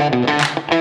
Música